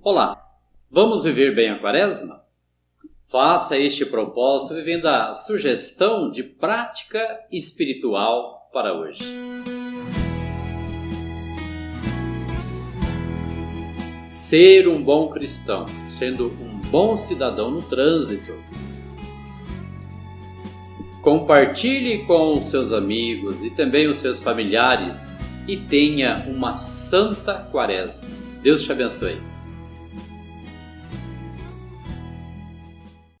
Olá, vamos viver bem a quaresma? Faça este propósito vivendo a sugestão de prática espiritual para hoje. Ser um bom cristão, sendo um bom cidadão no trânsito. Compartilhe com os seus amigos e também os seus familiares e tenha uma santa quaresma. Deus te abençoe.